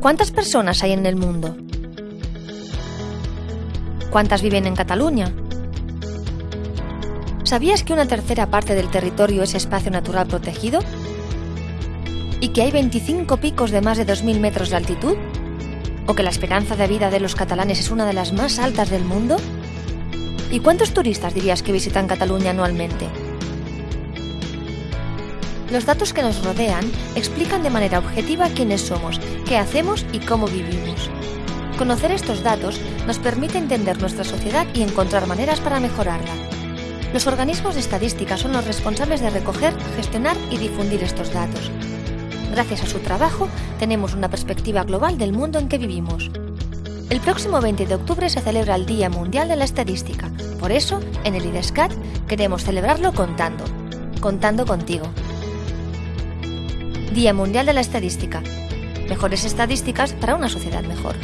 ¿Cuántas personas hay en el mundo? ¿Cuántas viven en Cataluña? ¿Sabías que una tercera parte del territorio es espacio natural protegido? ¿Y que hay 25 picos de más de 2.000 metros de altitud? ¿O que la esperanza de vida de los catalanes es una de las más altas del mundo? ¿Y cuántos turistas dirías que visitan Cataluña anualmente? Los datos que nos rodean explican de manera objetiva quiénes somos, qué hacemos y cómo vivimos. Conocer estos datos nos permite entender nuestra sociedad y encontrar maneras para mejorarla. Los organismos de estadística son los responsables de recoger, gestionar y difundir estos datos. Gracias a su trabajo, tenemos una perspectiva global del mundo en que vivimos. El próximo 20 de octubre se celebra el Día Mundial de la Estadística. Por eso, en el IDESCAT queremos celebrarlo contando. Contando contigo. Día Mundial de la Estadística. Mejores estadísticas para una sociedad mejor.